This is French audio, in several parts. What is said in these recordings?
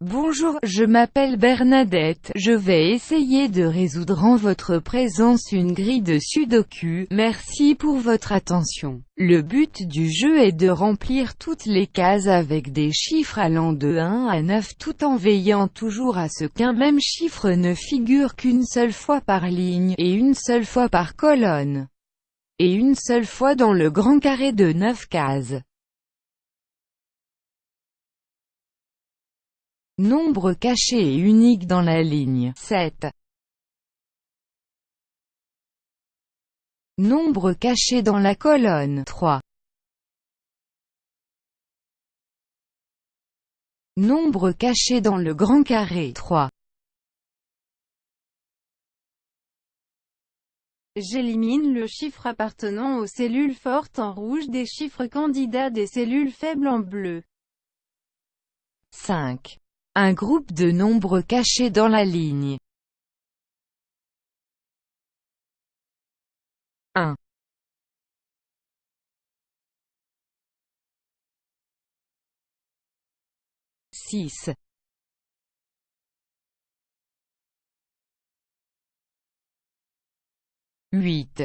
Bonjour, je m'appelle Bernadette, je vais essayer de résoudre en votre présence une grille de sudoku, merci pour votre attention. Le but du jeu est de remplir toutes les cases avec des chiffres allant de 1 à 9 tout en veillant toujours à ce qu'un même chiffre ne figure qu'une seule fois par ligne, et une seule fois par colonne, et une seule fois dans le grand carré de 9 cases. Nombre caché et unique dans la ligne 7. Nombre caché dans la colonne 3. Nombre caché dans le grand carré 3. J'élimine le chiffre appartenant aux cellules fortes en rouge des chiffres candidats des cellules faibles en bleu. 5. Un groupe de nombres cachés dans la ligne. 1 6 8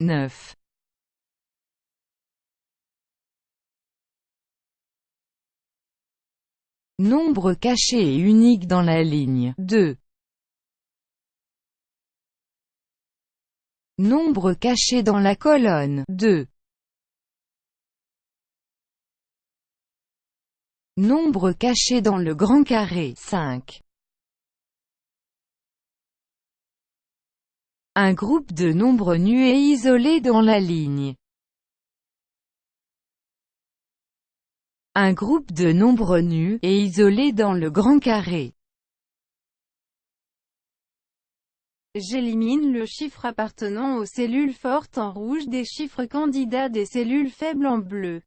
9 Nombre caché et unique dans la ligne 2. Nombre caché dans la colonne 2. Nombre caché dans le grand carré 5. Un groupe de nombres nus et isolés dans la ligne Un groupe de nombres nus, et isolés dans le grand carré. J'élimine le chiffre appartenant aux cellules fortes en rouge des chiffres candidats des cellules faibles en bleu.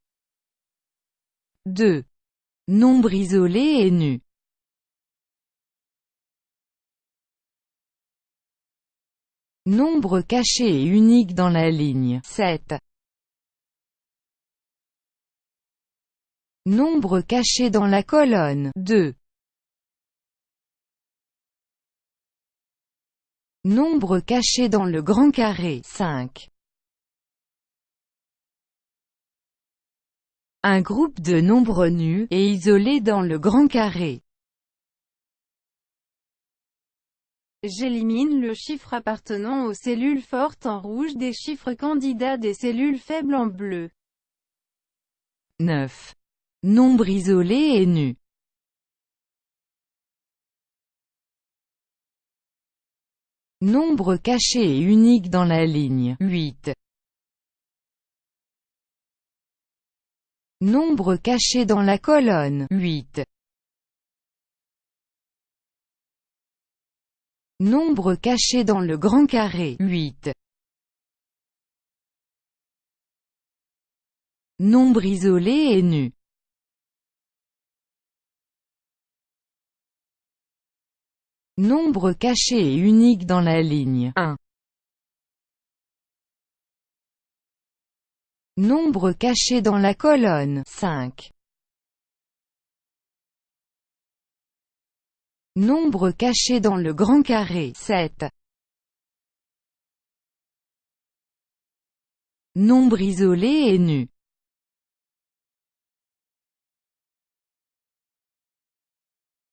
2. Nombre isolé et nu. Nombre caché et unique dans la ligne 7. Nombre caché dans la colonne 2. Nombre caché dans le grand carré 5. Un groupe de nombres nus, et isolés dans le grand carré. J'élimine le chiffre appartenant aux cellules fortes en rouge des chiffres candidats des cellules faibles en bleu. 9. Nombre isolé et nu. Nombre caché et unique dans la ligne 8. Nombre caché dans la colonne 8. Nombre caché dans le grand carré 8. Nombre isolé et nu. Nombre caché et unique dans la ligne 1. Nombre caché dans la colonne 5. Nombre caché dans le grand carré 7. Nombre isolé et nu.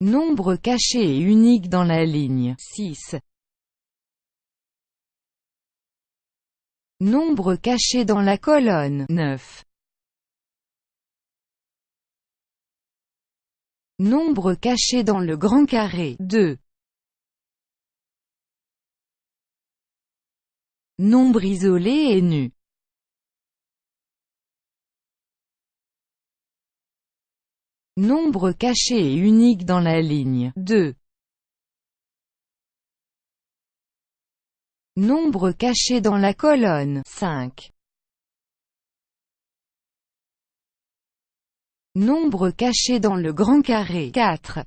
Nombre caché et unique dans la ligne 6. Nombre caché dans la colonne 9. Nombre caché dans le grand carré 2. Nombre isolé et nu. Nombre caché et unique dans la ligne 2. Nombre caché dans la colonne 5. Nombre caché dans le grand carré 4.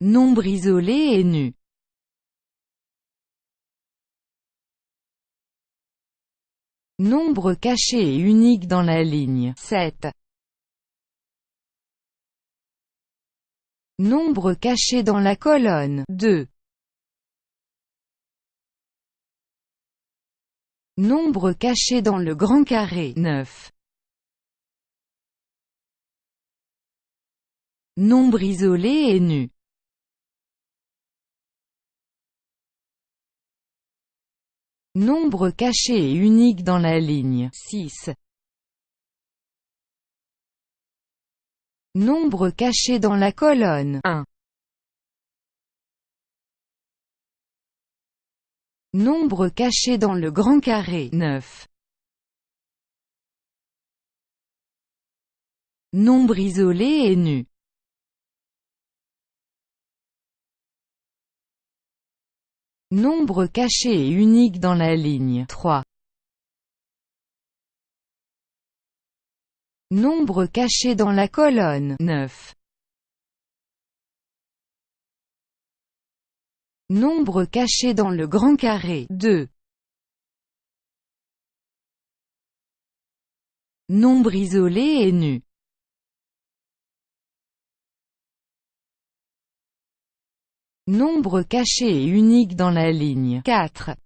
Nombre isolé et nu. Nombre caché et unique dans la ligne 7. Nombre caché dans la colonne 2. Nombre caché dans le grand carré 9. Nombre isolé et nu Nombre caché et unique dans la ligne 6. Nombre caché dans la colonne 1. Nombre caché dans le grand carré 9. Nombre isolé et nu Nombre caché et unique dans la ligne 3. Nombre caché dans la colonne 9. Nombre caché dans le grand carré 2. Nombre isolé et nu Nombre caché et unique dans la ligne 4.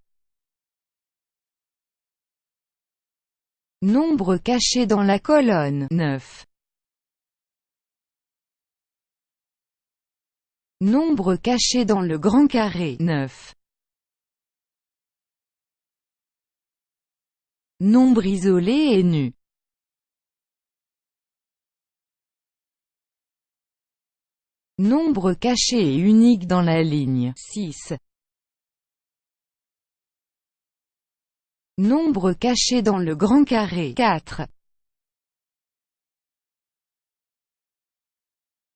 Nombre caché dans la colonne 9. Nombre caché dans le grand carré 9. Nombre isolé et nu Nombre caché et unique dans la ligne 6. Nombre caché dans le grand carré 4.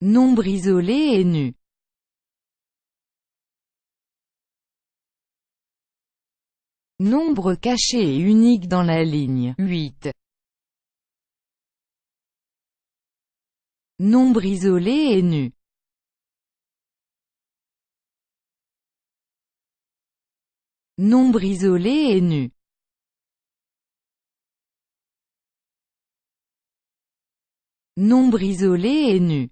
Nombre isolé et nu Nombre caché et unique dans la ligne 8. Nombre isolé et nu Nombre isolé et nu. Nombre isolé et nu.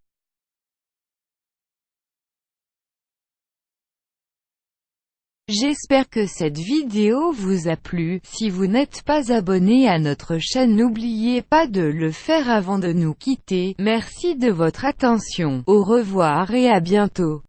J'espère que cette vidéo vous a plu, si vous n'êtes pas abonné à notre chaîne n'oubliez pas de le faire avant de nous quitter, merci de votre attention, au revoir et à bientôt.